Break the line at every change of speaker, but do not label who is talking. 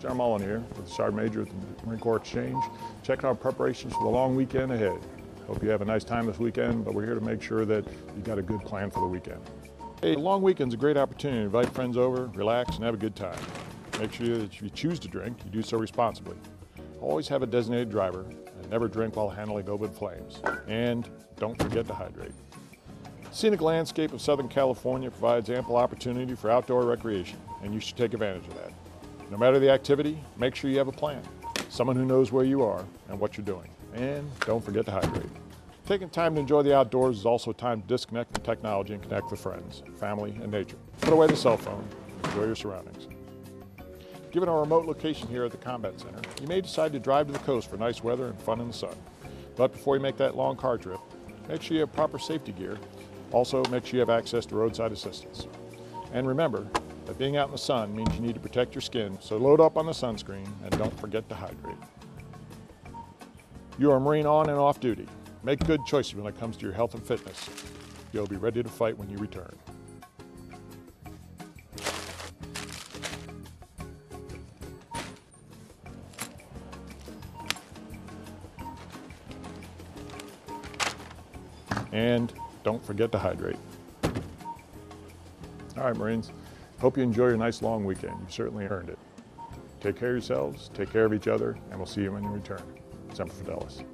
John Mullen here with Sergeant Major at the Marine Corps Exchange, checking out preparations for the long weekend ahead. Hope you have a nice time this weekend, but we're here to make sure that you've got a good plan for the weekend. A long weekend's a great opportunity to invite friends over, relax, and have a good time. Make sure that if you choose to drink, you do so responsibly. Always have a designated driver and never drink while handling open flames. And don't forget to hydrate. Scenic landscape of Southern California provides ample opportunity for outdoor recreation, and you should take advantage of that. No matter the activity, make sure you have a plan. Someone who knows where you are and what you're doing. And don't forget to hydrate. Taking time to enjoy the outdoors is also time to disconnect from technology and connect with friends, family, and nature. Put away the cell phone, enjoy your surroundings. Given our remote location here at the Combat Center, you may decide to drive to the coast for nice weather and fun in the sun. But before you make that long car trip, make sure you have proper safety gear. Also, make sure you have access to roadside assistance. And remember that being out in the sun means you need to protect your skin, so load up on the sunscreen and don't forget to hydrate. You are a Marine on and off duty. Make good choices when it comes to your health and fitness. You'll be ready to fight when you return. And don't forget to hydrate. All right, Marines. Hope you enjoy your nice long weekend. You've certainly earned it. Take care of yourselves, take care of each other, and we'll see you when you return. Semper Fidelis.